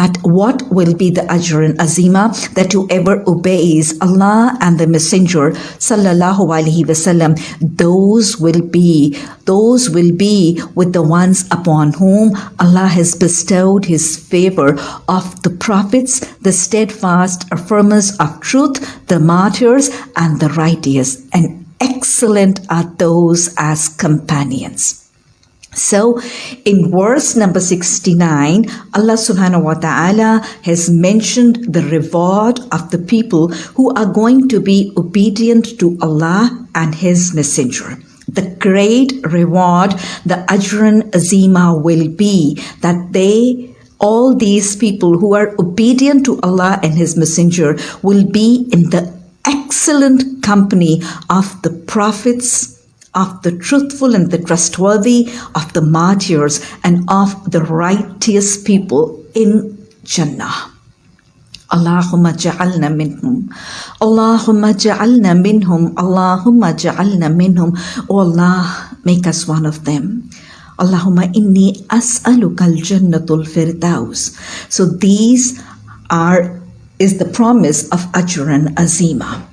that what will be the ajran azima that whoever obeys Allah and the Messenger sallallahu alaihi wasallam, those will be those will be with the ones upon whom Allah has bestowed His favor of the prophets, the steadfast affirmers of truth, the martyrs, and the righteous, and excellent are those as companions. So, in verse number 69, Allah subhanahu wa ta'ala has mentioned the reward of the people who are going to be obedient to Allah and His Messenger. The great reward, the Ajran Azima will be that they all these people who are obedient to Allah and His Messenger will be in the excellent company of the prophets, of the truthful and the trustworthy, of the martyrs, and of the righteous people in Jannah. Allahumma ja'alna minhum. Allahumma ja'alna minhum. Allahumma ja'alna minhum. Oh Allah, make us one of them. Allahumma inni as'aluka al-jannatul firdaus. So these are is the promise of Ajran Azima.